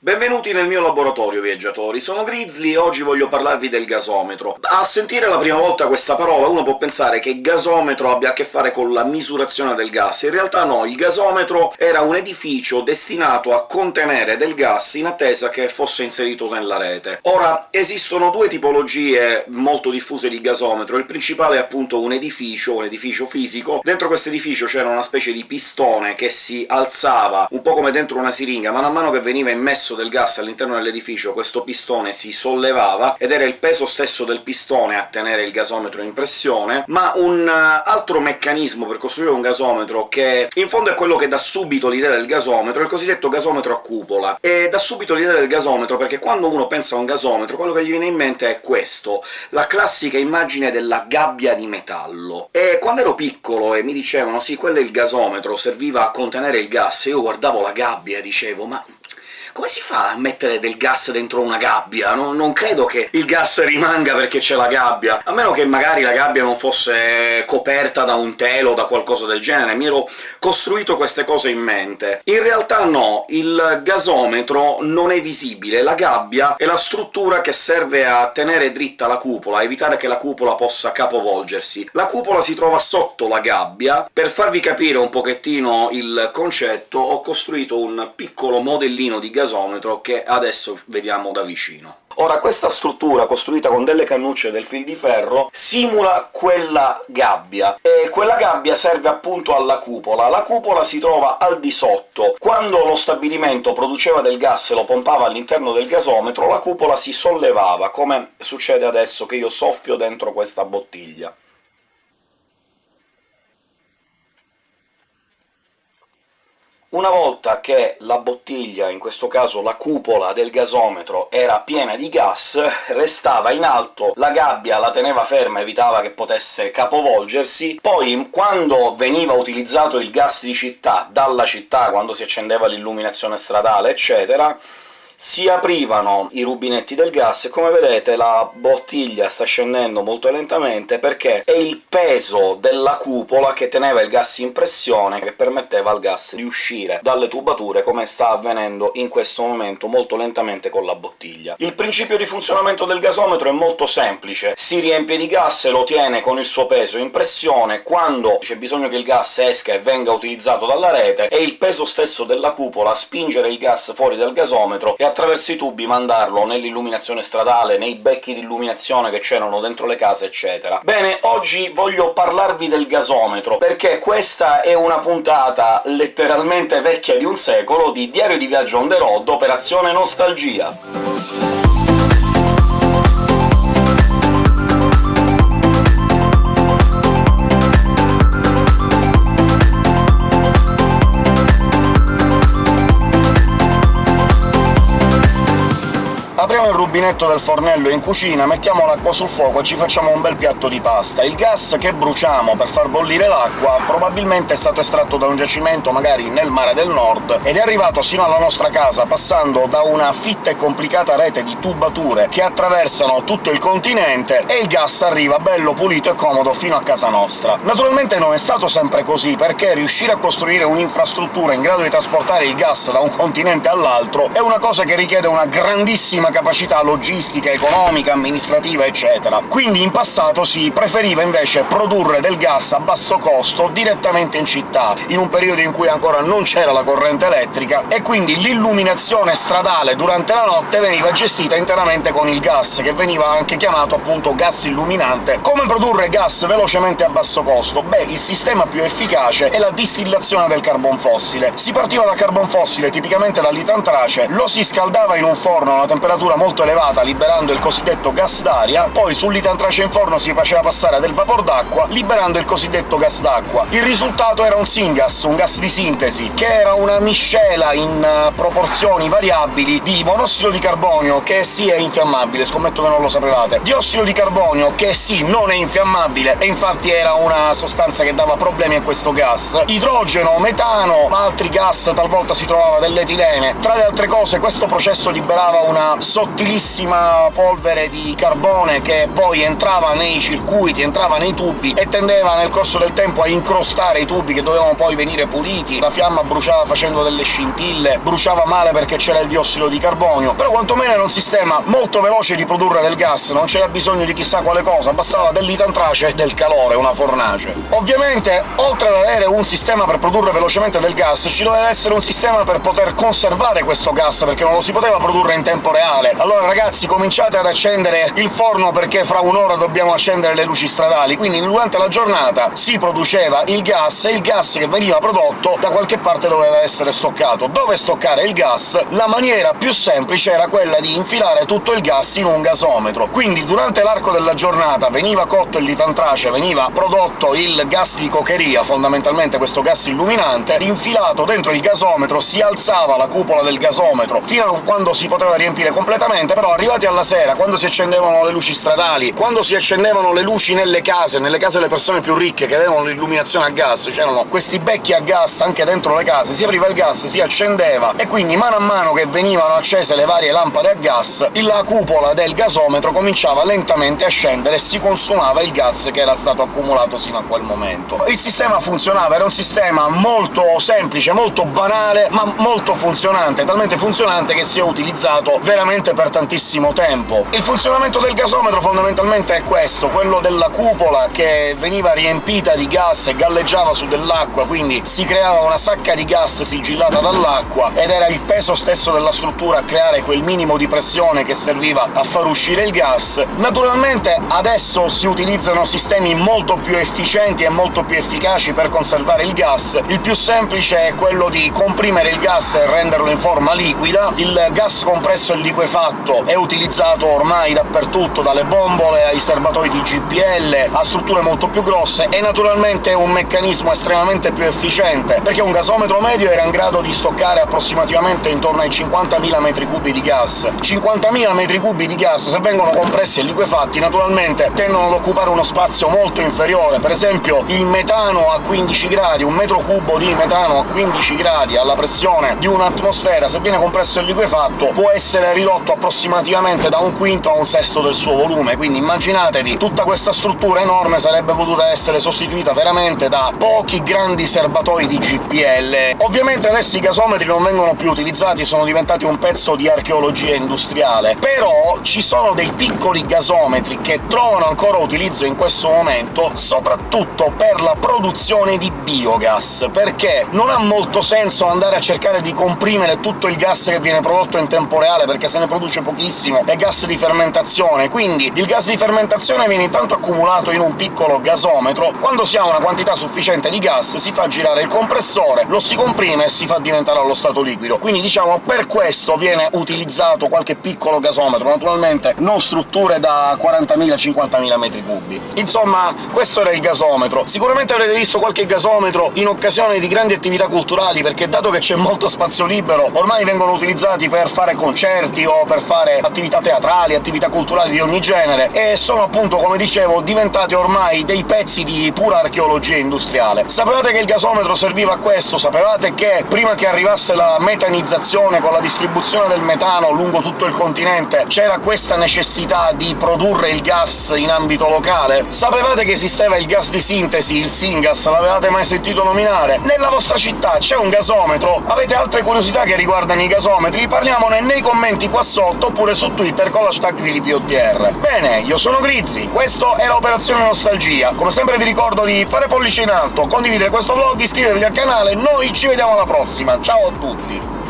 Benvenuti nel mio laboratorio, viaggiatori. Sono Grizzly e oggi voglio parlarvi del gasometro. A sentire la prima volta questa parola uno può pensare che gasometro abbia a che fare con la misurazione del gas. In realtà no, il gasometro era un edificio destinato a contenere del gas in attesa che fosse inserito nella rete. Ora, esistono due tipologie molto diffuse di gasometro. Il principale è appunto un edificio, un edificio fisico. Dentro questo edificio c'era una specie di pistone che si alzava, un po' come dentro una siringa, man mano che veniva immesso del gas all'interno dell'edificio questo pistone si sollevava, ed era il peso stesso del pistone a tenere il gasometro in pressione, ma un eh, altro meccanismo per costruire un gasometro, che in fondo è quello che dà subito l'idea del gasometro, è il cosiddetto gasometro a cupola. E dà subito l'idea del gasometro perché quando uno pensa a un gasometro quello che gli viene in mente è questo, la classica immagine della gabbia di metallo. E quando ero piccolo e mi dicevano «sì, quello è il gasometro, serviva a contenere il gas», io guardavo la gabbia e dicevo «ma come si fa a mettere del gas dentro una gabbia? No, non credo che il gas rimanga perché c'è la gabbia, a meno che magari la gabbia non fosse coperta da un telo o da qualcosa del genere, mi ero costruito queste cose in mente. In realtà no, il gasometro non è visibile, la gabbia è la struttura che serve a tenere dritta la cupola, a evitare che la cupola possa capovolgersi. La cupola si trova sotto la gabbia. Per farvi capire un pochettino il concetto ho costruito un piccolo modellino di gasometro gasometro che adesso vediamo da vicino. Ora, questa struttura, costruita con delle cannucce del fil di ferro, simula quella gabbia, e quella gabbia serve appunto alla cupola. La cupola si trova al di sotto. Quando lo stabilimento produceva del gas e lo pompava all'interno del gasometro, la cupola si sollevava, come succede adesso che io soffio dentro questa bottiglia. Una volta che la bottiglia, in questo caso la cupola del gasometro, era piena di gas, restava in alto, la gabbia la teneva ferma, evitava che potesse capovolgersi, poi quando veniva utilizzato il gas di città, dalla città, quando si accendeva l'illuminazione stradale, eccetera, si aprivano i rubinetti del gas e come vedete la bottiglia sta scendendo molto lentamente perché è il peso della cupola che teneva il gas in pressione che permetteva al gas di uscire dalle tubature, come sta avvenendo in questo momento molto lentamente con la bottiglia. Il principio di funzionamento del gasometro è molto semplice. Si riempie di gas e lo tiene con il suo peso in pressione, quando c'è bisogno che il gas esca e venga utilizzato dalla rete, è il peso stesso della cupola a spingere il gas fuori dal gasometro e attraverso i tubi mandarlo nell'illuminazione stradale, nei becchi di illuminazione che c'erano dentro le case, eccetera. Bene, oggi voglio parlarvi del gasometro, perché questa è una puntata letteralmente vecchia di un secolo di Diario di viaggio on the road, Operazione Nostalgia. Rubinetto del fornello in cucina, mettiamo l'acqua sul fuoco e ci facciamo un bel piatto di pasta. Il gas che bruciamo per far bollire l'acqua probabilmente è stato estratto da un giacimento, magari nel mare del nord, ed è arrivato sino alla nostra casa, passando da una fitta e complicata rete di tubature che attraversano tutto il continente, e il gas arriva bello pulito e comodo fino a casa nostra. Naturalmente non è stato sempre così, perché riuscire a costruire un'infrastruttura in grado di trasportare il gas da un continente all'altro è una cosa che richiede una grandissima capacità logistica, economica, amministrativa, eccetera. Quindi in passato si preferiva invece produrre del gas a basso costo direttamente in città, in un periodo in cui ancora non c'era la corrente elettrica, e quindi l'illuminazione stradale durante la notte veniva gestita interamente con il gas, che veniva anche chiamato appunto gas illuminante. Come produrre gas velocemente a basso costo? Beh, il sistema più efficace è la distillazione del carbon fossile. Si partiva dal carbon fossile, tipicamente dall'itantrace, lo si scaldava in un forno a una temperatura molto elevata, liberando il cosiddetto gas d'aria, poi sull'itantrace in forno si faceva passare del vapor d'acqua, liberando il cosiddetto gas d'acqua. Il risultato era un syngas, un gas di sintesi, che era una miscela in uh, proporzioni variabili di monossido di carbonio, che sì è infiammabile, scommetto che non lo sapevate, diossido di carbonio, che sì non è infiammabile, e infatti era una sostanza che dava problemi a questo gas, idrogeno, metano, altri gas, talvolta si trovava dell'etilene. Tra le altre cose questo processo liberava una sottilissima polvere di carbone che poi entrava nei circuiti, entrava nei tubi e tendeva nel corso del tempo a incrostare i tubi che dovevano poi venire puliti, la fiamma bruciava facendo delle scintille, bruciava male perché c'era il diossido di carbonio, però quantomeno era un sistema molto veloce di produrre del gas, non c'era bisogno di chissà quale cosa, bastava dell'itantrace e del calore, una fornace. Ovviamente, oltre ad avere un sistema per produrre velocemente del gas, ci doveva essere un sistema per poter conservare questo gas, perché non lo si poteva produrre in tempo reale. Allora ragazzi, cominciate ad accendere il forno perché fra un'ora dobbiamo accendere le luci stradali, quindi durante la giornata si produceva il gas, e il gas che veniva prodotto da qualche parte doveva essere stoccato. Dove stoccare il gas? La maniera più semplice era quella di infilare tutto il gas in un gasometro. Quindi durante l'arco della giornata veniva cotto il litantrace, veniva prodotto il gas di cocheria, fondamentalmente questo gas illuminante, infilato dentro il gasometro, si alzava la cupola del gasometro fino a quando si poteva riempire completamente, però arrivati alla sera, quando si accendevano le luci stradali, quando si accendevano le luci nelle case, nelle case delle persone più ricche che avevano l'illuminazione a gas, c'erano questi becchi a gas anche dentro le case, si apriva il gas, si accendeva, e quindi mano a mano che venivano accese le varie lampade a gas, la cupola del gasometro cominciava lentamente a scendere e si consumava il gas che era stato accumulato sino a quel momento. Il sistema funzionava, era un sistema molto semplice, molto banale, ma molto funzionante, talmente funzionante che si è utilizzato veramente per tantissimo tempo. Il funzionamento del gasometro fondamentalmente è questo, quello della cupola che veniva riempita di gas e galleggiava su dell'acqua, quindi si creava una sacca di gas sigillata dall'acqua, ed era il peso stesso della struttura a creare quel minimo di pressione che serviva a far uscire il gas. Naturalmente adesso si utilizzano sistemi molto più efficienti e molto più efficaci per conservare il gas. Il più semplice è quello di comprimere il gas e renderlo in forma liquida. Il gas compresso e liquefatto è utilizzato ormai dappertutto, dalle bombole ai serbatoi di GPL a strutture molto più grosse, e naturalmente è un meccanismo estremamente più efficiente, perché un gasometro medio era in grado di stoccare approssimativamente intorno ai 50.000 metri cubi di gas. 50.000 metri cubi di gas, se vengono compressi e liquefatti, naturalmente tendono ad occupare uno spazio molto inferiore. Per esempio il metano a 15 gradi, un metro cubo di metano a 15 gradi alla pressione di un'atmosfera, se viene compresso e liquefatto, può essere ridotto approssimativamente da un quinto a un sesto del suo volume, quindi immaginatevi, tutta questa struttura enorme sarebbe potuta essere sostituita veramente da pochi grandi serbatoi di GPL. Ovviamente adesso i gasometri non vengono più utilizzati, sono diventati un pezzo di archeologia industriale, però ci sono dei piccoli gasometri che trovano ancora utilizzo in questo momento, soprattutto per la produzione di biogas, perché non ha molto senso andare a cercare di comprimere tutto il gas che viene prodotto in tempo reale, perché se ne produce pochissimo, è gas di fermentazione, quindi il gas di fermentazione viene intanto accumulato in un piccolo gasometro, quando si ha una quantità sufficiente di gas si fa girare il compressore, lo si comprime e si fa diventare allo stato liquido. Quindi diciamo per questo viene utilizzato qualche piccolo gasometro, naturalmente non strutture da 40.000-50.000 metri cubi. Insomma, questo era il gasometro. Sicuramente avrete visto qualche gasometro in occasione di grandi attività culturali, perché dato che c'è molto spazio libero, ormai vengono utilizzati per fare concerti o per fare attività teatrali, attività culturali di ogni genere, e sono appunto, come dicevo, diventati ormai dei pezzi di pura archeologia industriale. Sapevate che il gasometro serviva a questo? Sapevate che prima che arrivasse la metanizzazione con la distribuzione del metano lungo tutto il continente c'era questa necessità di produrre il gas in ambito locale? Sapevate che esisteva il gas di sintesi, il Syngas? L'avevate mai sentito nominare? Nella vostra città c'è un gasometro? Avete altre curiosità che riguardano i gasometri? Parliamone nei commenti qua sotto, oppure su Twitter con l'hashtag ViliPOTR. Bene, io sono Grizzly, questo era Operazione Nostalgia. Come sempre vi ricordo di fare pollice in alto, condividere questo vlog, iscrivervi al canale, noi ci vediamo alla prossima, ciao a tutti!